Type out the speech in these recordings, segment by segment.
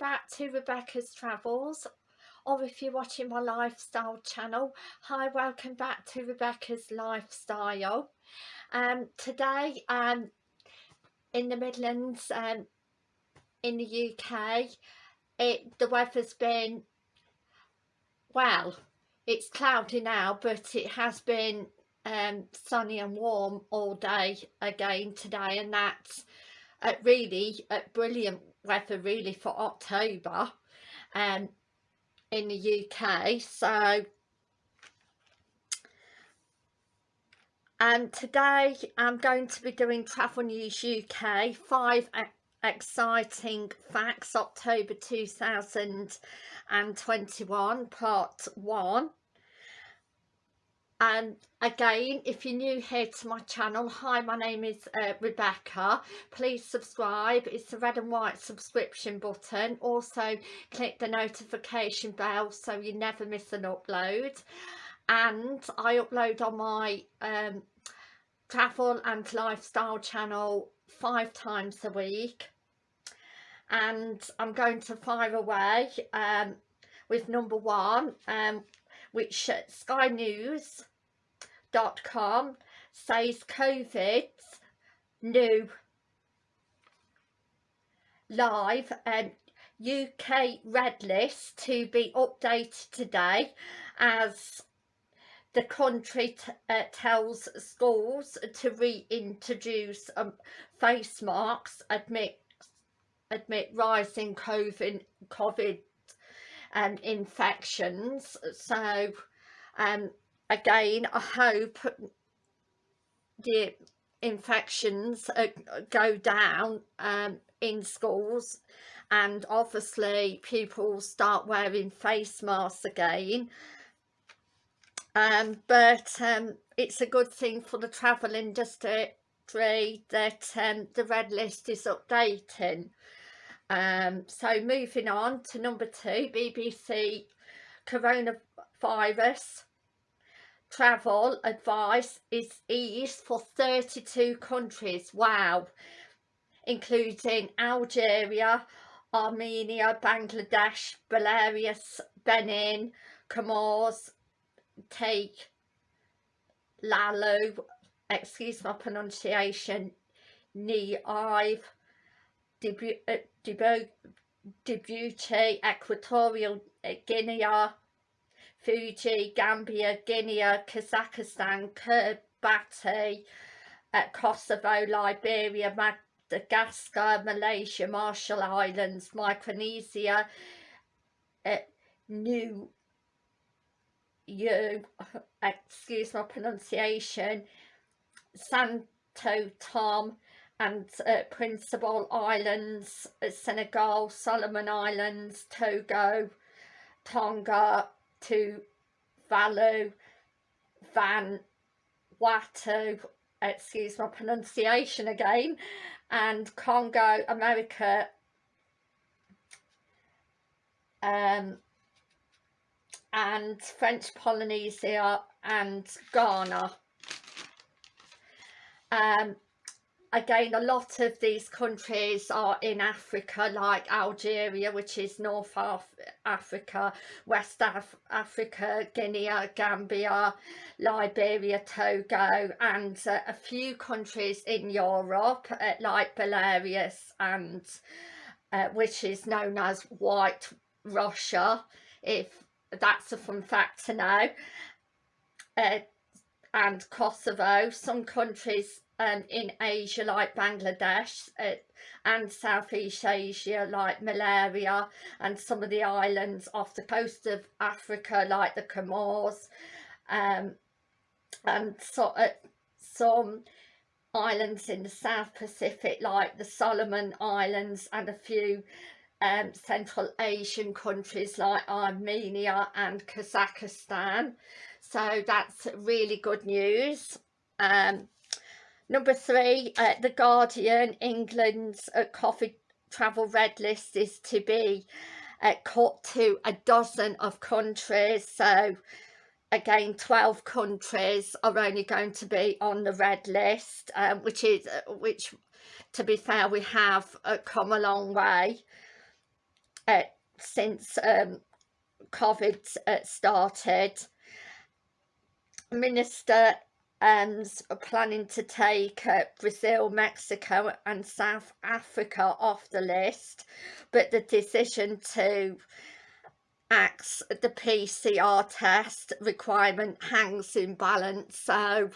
back to Rebecca's Travels or if you're watching my lifestyle channel hi welcome back to Rebecca's Lifestyle. Um today um in the Midlands um in the UK it the weather's been well it's cloudy now but it has been um sunny and warm all day again today and that's uh, really uh, brilliant weather really for October um, in the UK so and today I'm going to be doing Travel News UK five exciting facts October 2021 part one and again if you're new here to my channel hi my name is uh, Rebecca. Please subscribe. It's the red and white subscription button. Also click the notification bell so you never miss an upload. And I upload on my um, travel and lifestyle channel five times a week. And I'm going to fire away um, with number one. Um, which uh, Sky News com says COVID's new live and UK red list to be updated today as the country uh, tells schools to reintroduce um, face masks admit admit rising COVID COVID um, infections. So um again I hope the infections uh, go down um, in schools. And obviously people start wearing face masks again. Um, but um, it's a good thing for the travel industry that um, the red list is updating um, so moving on to number two BBC coronavirus. Travel advice is eased for 32 countries. Wow. Including Algeria Armenia Bangladesh Belarus Benin Comoros take Lalu excuse my pronunciation Nive Djibouti Equatorial Guinea Fiji, Gambia, Guinea, Kazakhstan, Kiribati, uh, Kosovo, Liberia, Madagascar, Malaysia, Marshall Islands, Micronesia, uh, New you excuse my pronunciation Santo Tom and uh, Principal Islands uh, Senegal Solomon Islands Togo Tonga to Valu, Van Watu, excuse my pronunciation again, and Congo, America, um, and French Polynesia and Ghana. Um, again a lot of these countries are in Africa like Algeria which is North Af Africa, West Af Africa, Guinea, Gambia, Liberia, Togo and uh, a few countries in Europe uh, like Belarus and uh, which is known as White Russia if that's a fun fact to know. Uh, and Kosovo some countries um, in Asia like Bangladesh uh, and Southeast Asia like Malaria and some of the islands off the coast of Africa like the Comores um, and so, uh, some islands in the South Pacific like the Solomon Islands and a few um, Central Asian countries like Armenia and Kazakhstan. So that's really good news. Um, Number three, uh, The Guardian, England's uh, COVID travel red list is to be uh, cut to a dozen of countries. So again, 12 countries are only going to be on the red list, um, which is, uh, which to be fair, we have uh, come a long way. since um, COVID started. Minister um, planning to take uh, Brazil, Mexico and South Africa off the list, but the decision to axe the PCR test requirement hangs in balance. So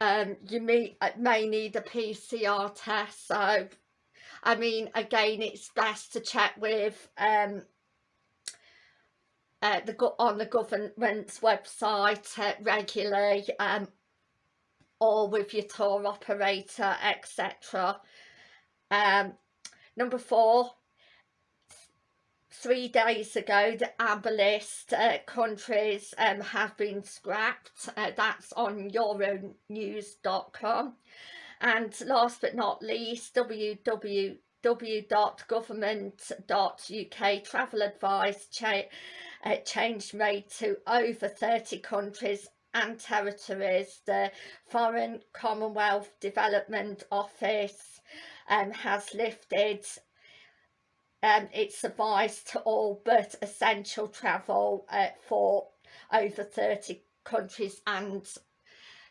um, you may, uh, may need a PCR test. So, I mean, again, it's best to check with um, uh, the on the government's website uh, regularly um, or with your tour operator, etc. Um, number four, three days ago the amber list uh, countries um, have been scrapped uh, that's on euronews.com and last but not least www.government.uk travel advice cha uh, changed made to over 30 countries and territories the foreign commonwealth development office um, has lifted um, it's advice to all but essential travel uh, for over 30 countries and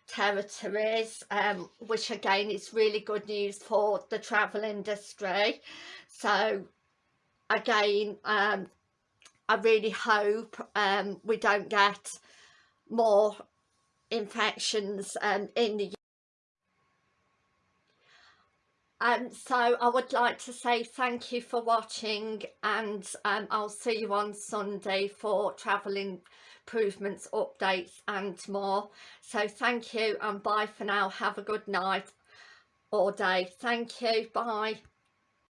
territories um, which again is really good news for the travel industry. So again um, I really hope um, we don't get more infections um, in the um, so I would like to say thank you for watching and um, I'll see you on Sunday for travel improvements, updates and more. So thank you and bye for now. Have a good night or day. Thank you. Bye.